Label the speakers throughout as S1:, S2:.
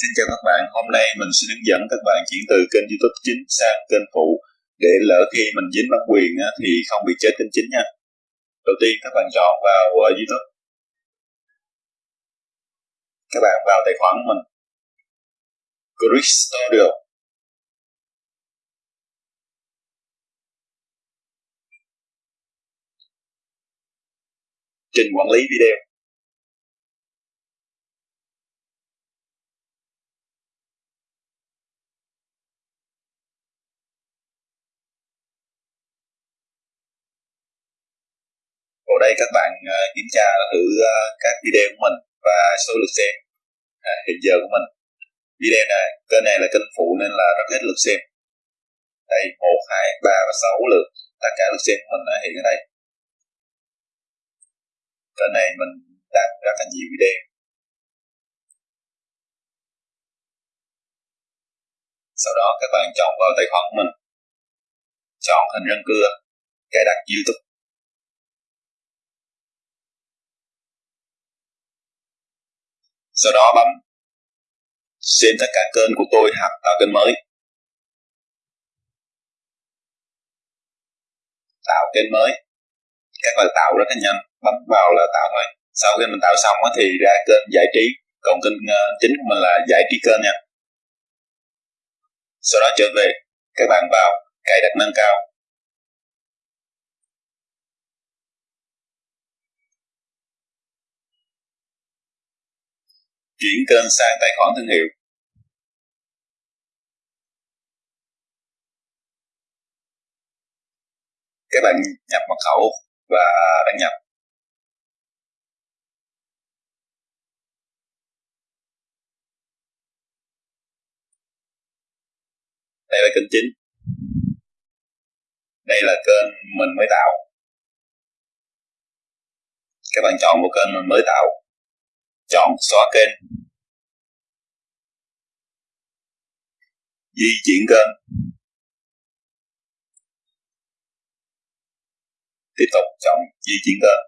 S1: Xin chào các bạn, hôm nay mình sẽ hướng dẫn các bạn chuyển từ kênh youtube chính sang kênh phụ để lỡ khi mình dính bản quyền thì không bị chết kênh chính nha. Đầu tiên các bạn chọn vào ờ, youtube. Các bạn vào tài khoản của mình. Chris Studio. Trình quản lý video. Đây các bạn uh, kiểm tra thử uh, các video của mình và số lượt xem à, hiện giờ của mình. Video này, kênh này là kênh phụ nên là rất ít lượt xem. Đây, 1, 2, 3 và sáu lượt. Tất cả lượt xem của mình đã hiện ở đây. Kênh này mình đặt rất là nhiều video. Sau đó các bạn chọn vào tài khoản của mình. Chọn hình răng cưa, cài đặt YouTube sau đó bấm xem tất cả kênh của tôi hoặc tạo kênh mới. Tạo kênh mới. Các bạn tạo rất là nhanh, bấm vào là tạo thôi. Sau khi mình tạo xong thì ra kênh giải trí, còn kênh ờ, chính của mình là giải trí kênh nha. Sau đó trở về, các bạn vào cài đặt nâng cao. Chuyển kênh sang tài khoản thương hiệu. Các bạn nhập mật khẩu và đăng nhập. Đây là kênh chính. Đây là kênh mình mới tạo. Các bạn chọn một kênh mình mới tạo chọn xóa kênh. Di chuyển kênh. Tiếp tục chọn di chuyển kênh.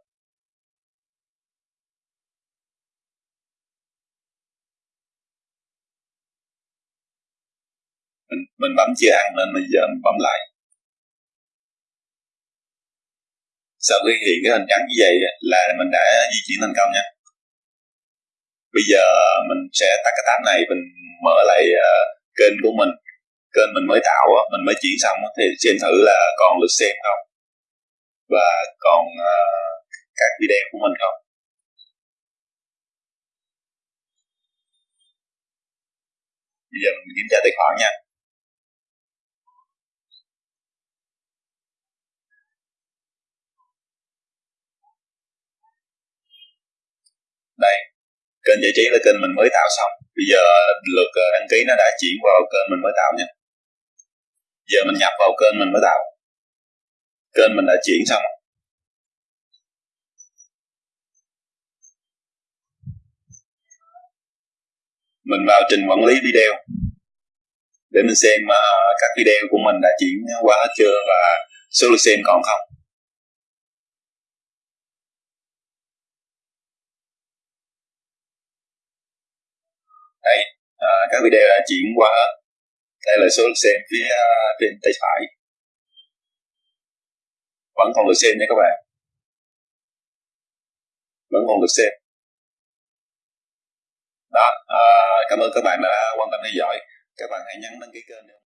S1: Mình, mình bấm chưa ăn nên bây giờ mình bấm lại. Sau khi hiện cái hình trắng như vậy là mình đã di chuyển thành công nha bây giờ mình sẽ tắt cái tab này mình mở lại uh, kênh của mình. Kênh mình mới tạo mình mới chuyển xong thì xem thử là còn lượt xem không? Và còn uh, các video của mình không? Bây giờ mình kiểm tra tài khoản nha. Đây kênh giải trí là kênh mình mới tạo xong. Bây giờ lượt ờ, đăng ký nó đã chuyển vào kênh mình mới tạo nha. Giờ mình nhập vào kênh mình mới tạo. Kênh mình đã chuyển xong. Mình vào trình quản lý video để mình xem ờ, các video của mình đã chuyển qua hết chưa và số lượt xem còn không. Đây à, các video đã chuyển qua đây là số lượt xem phía à, bên tay phải. Vẫn còn lượt xem nha các bạn. Vẫn còn lượt xem. Đó à, cảm ơn các bạn đã quan tâm theo dõi. Các bạn hãy nhấn đăng ký kênh